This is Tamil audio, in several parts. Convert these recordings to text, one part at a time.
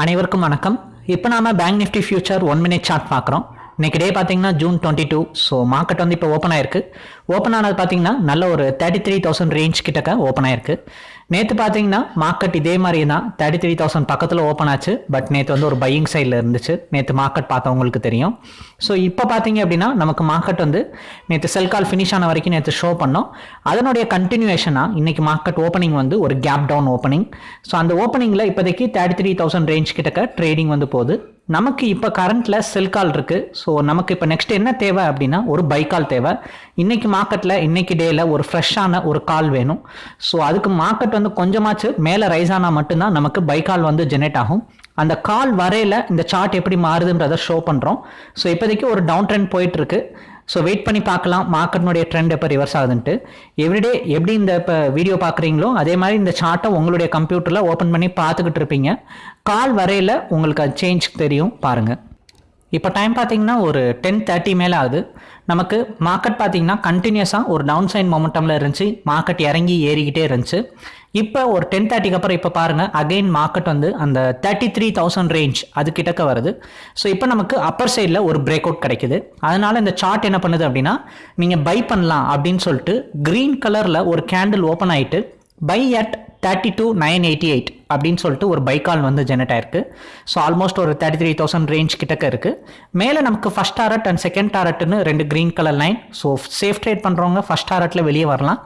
அனைவருக்கும் வணக்கம். இப்போ நாம bank Nifty future one minute chart பார்க்குறோம். இன்றைக்கி டே பார்த்தீங்கன்னா June twenty two so market வந்து இப்போ ஓப்பன் ஆயிருக்கு. ஓப்பன் ஆனது பார்த்தீங்கன்னா நல்ல ஒரு தேர்ட்டி த்ரீ தௌசண்ட் ரேஞ்ச் கிட்டக்க ஓப்பன் ஆயிருக்கு. நேற்று பார்த்தீங்கன்னா மார்க்கெட் இதே மாதிரி தான் தேர்ட்டி த்ரீ தௌசண்ட் பக்கத்தில் ஓப்பன் ஆச்சு. பட் நேற்று வந்து ஒரு பையிங் சைடில் இருந்துச்சு. நேற்று மார்க்கெட் பார்த்தவங்களுக்கு தெரியும். ஸோ இப்போ பார்த்தீங்க அப்படின்னா நமக்கு மார்க்கெட் வந்து நேற்று செல் கால் ஃபினிஷ் ஆன வரைக்கும் நேற்று ஷோ பண்ணோம். அதனுடைய கண்டினியூஷனாக இன்றைக்கி மார்க்கெட் ஓப்பனிங் வந்து ஒரு கேப் டவுன் ஓப்பனிங் ஸோ அந்த ஓப்பனிங்கில் இப்போதைக்கு தேர்ட்டி த்ரீ தௌசண்ட் ரேஞ்ச் கிட்டக்க ட்ரேடிங் வந்து போகுது. நமக்கு இப்போ கரண்ட்டில் செல் கால் இருக்குது ஸோ நமக்கு இப்போ நெக்ஸ்ட் என்ன தேவை அப்படின்னா ஒரு பை கால் தேவை. இன்றைக்கி மார்க்கெட்டில் இன்றைக்கி டேயில் ஒரு ஃப்ரெஷ்ஷான ஒரு கால் வேணும். ஸோ அதுக்கு மார்க்கெட் வந்து கொஞ்சமாச்சு மேலே ரைஸ் ஆனால் மட்டும்தான் நமக்கு பை கால் வந்து ஜெனரேட் ஆகும். அந்த கால் வரையில இந்த சார்ட் எப்படி மாறுதுன்றதை ஷோ பண்ணுறோம் ஸோ இப்போதைக்கு ஒரு டவுன் ட்ரெண்ட் போயிட்டுருக்கு ஸோ வெயிட் பண்ணி பார்க்கலாம். மார்க்கெட்னுடைய ட்ரெண்ட் எப்போ ரிவர்ஸ் ஆகுதுன்ட்டு. எவ்ரிடே எப்படி இந்த இப்போ வீடியோ பார்க்குறீங்களோ அதே மாதிரி இந்த சார்ட்டை உங்களுடைய கம்ப்யூட்டரில் ஓப்பன் பண்ணி பார்த்துக்கிட்டு இருப்பீங்க. கால் வரையில் உங்களுக்கு அது சேஞ்ச் தெரியும் பாருங்கள் இப்போ டைம் பார்த்தீங்கன்னா ஒரு டென் தேர்ட்டி மேலே ஆகுது. நமக்கு மார்க்கெட் பார்த்தீங்கன்னா கண்டினியூஸாக ஒரு டவுன் சைன் மொமெண்டமில் இருந்துச்சு. மார்க்கெட் இறங்கி ஏறிக்கிட்டே இருந்துச்சு. இப்போ ஒரு டென் தேர்ட்டிக்கு அப்புறம் இப்போ பாருங்கள் அகைன் மார்க்கெட் வந்து அந்த தேர்ட்டி த்ரீ தௌசண்ட் ரேஞ்ச் அது கிட்டக்க வருது. ஸோ இப்போ நமக்கு அப்பர் சைடில் ஒரு பிரேக் அவுட் கிடைக்குது. அதனால் இந்த சார்ட் என்ன பண்ணுது அப்படின்னா நீங்கள் பை பண்ணலாம் அப்படின்னு சொல்லிட்டு க்ரீன் கலரில் ஒரு கேண்டில் ஓப்பன் ஆகிட்டு buy at thirty two nine eighty eight அப்படின்னு சொல்லிட்டு ஒரு பை கால் வந்து ஜெனரேட் ஆயிருக்கு. ஸோ ஆல்மோஸ்ட் ஒரு தேர்ட்டி த்ரீ தௌசண்ட் ரேஞ்ச் கிட்டக்க இருக்குது மேலே நமக்கு ஃபஸ்ட் டாரட் அண்ட் செகண்ட் டாரட்னு ரெண்டு green colour line so safe trade பண்ணுறவங்க ஃபஸ்ட் டாரட்டில் வெளியே வரலாம்.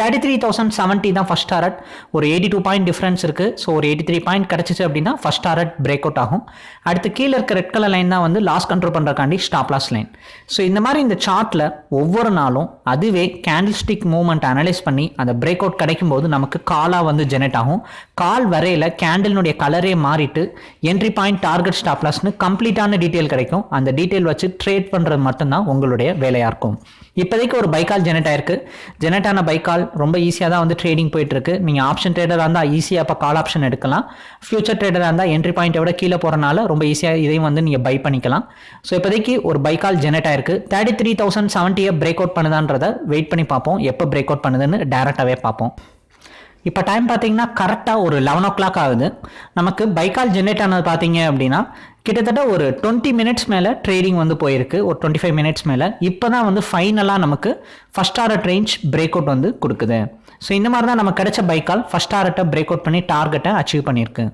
தேர்ட்டி த்ரீ தௌசண்ட் செவன்ட்டி தான் ஃபஸ்ட் டாரட் ஒரு எயிட்டி டூ பாயிண்ட் டிஃப்ரென்ஸ் இருக்குது ஸோ ஒரு எயிட்டி த்ரீ பாயிண்ட் கிடச்சிச்சு அப்படின்னா ஃபஸ்ட் டாரட் பிரேக் அவுட் ஆகும். அடுத்து கீழே இருக்க ரெட் கலர் லைன் தான் வந்து லாஸ் கண்ட்ரோல் பண்ணுறக்காண்டி ஸ்டாப் லாஸ் லைன் ஸோ இந்த மாதிரி இந்த சார்ட்டில் ஒவ்வொரு நாளும் அதுவே கேண்டில் ஸ்டிக் மூவ்மெண்ட் அனலைஸ் பண்ணி அந்த பிரேக் அவுட் கிடைக்கும் போது நமக்கு காலாக வந்து ஜெனரேட் ஆகும். கால் வரையில் கேண்டிலினுடைய கலரே மாறிட்டு என்ட்ரி பாயிண்ட் டார்கெட் ஸ்டாப்லாஸ்னு கம்ப்ளீட்டான டீட்டெயில் கிடைக்கும். அந்த டீட்டெயில் வச்சு ட்ரேட் பண்ணுறது மட்டும்தான் உங்களுடைய வேலையாக இருக்கும். இப்போதைக்கு ஒரு பைக்கால் ஜெனரேட் ஆயிருக்கு. ஜெனரேட் ஆன பைக்கால் ரொம்ப ஈஸியாக தான் வந்து ட்ரேடிங் போயிட்டு இருக்கு நீங்கள் ஆப்ஷன் ட்ரேடராக இருந்தால் ஈஸியாக இப்போ கால் ஆப்ஷன் எடுக்கலாம். ஃபியூச்சர் ட்ரேடராக இருந்தால் என்ட்ரி பாயிண்ட்டை விட கீழே போகிறனால ரொம்ப ஈஸியாக இதையும் வந்து நீங்கள் பை பண்ணிக்கலாம். ஸோ இப்போதைக்கு ஒரு பைக்கால் ஜெனரேட் ஆயிருக்கு. தேர்ட்டி த்ரீ தௌசண்ட் செவன்ட்டியை பிரேக் அவுட் பண்ணுதான்றதை வெயிட் பண்ணி பார்ப்போம். எப்போ பிரேக் அவுட் பண்ணுதுன்னு டேரெக்டாகவே பார்ப்போம். இப்போ டைம் பார்த்தீங்கன்னா கரெக்டாக ஒரு லெவன் ஓ கிளாக் ஆகுது. நமக்கு பைக்கால் ஜென்ரேட் ஆனது பார்த்தீங்க அப்படின்னா கிட்டத்தட்ட ஒரு டுவெண்ட்டி மினிட்ஸ் மேலே ட்ரேடிங் வந்து போயிருக்கு. ஒரு டுவெண்ட்டி ஃபைவ் மினிட்ஸ் மேலே. இப்போ தான் வந்து ஃபைனலாக நமக்கு ஃபஸ்ட் ஆர்ட் ரேஞ்ச் பிரேக் அவுட் வந்து கொடுக்குது. ஸோ இந்த மாதிரி தான் நம்ம கிடைச்ச பைக்கால் ஃபஸ்ட் ஆர்ட்டை பிரேக் அவுட் பண்ணி டார்கெட்டை அச்சீவ் பண்ணியிருக்கு.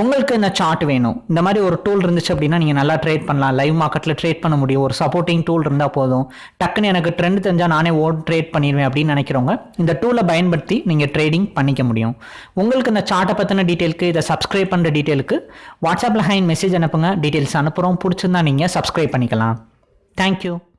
உங்களுக்கு இந்த சார்ட் வேணும்? இந்த மாதிரி ஒரு டூல் இருந்துச்சு அப்படின்னா நீங்கள் நல்லா ட்ரேட் பண்ணலாம். லைவ் மார்க்கெட்டில் ட்ரேட் பண்ண முடியும். ஒரு சப்போர்ட்டிங் டூல் இருந்தால் போதும். டக்குன்னு எனக்கு ட்ரெண்ட் தெரிஞ்சால் நானே ஓட் ட்ரேட் பண்ணிடுவேன் அப்படின்னு நினைக்கிறவங்க இந்த டூலை பயன்படுத்தி நீங்கள் ட்ரேடிங் பண்ணிக்க முடியும். உங்களுக்கு இந்த சார்ட்டை பற்றின டீட்டெயிலுக்கு இதை சப்ஸ்கிரைப் பண்ணுற டீட்டெயிலுக்கு வாட்ஸ்அப்பில் ஹைன் மெசேஜ் அனுப்புங்க. டீட்டெயில்ஸ் அனுப்புகிறோம் பிடிச்சிருந்தா நீங்கள் சப்ஸ்கிரைப் பண்ணிக்கலாம். தேங்க்யூ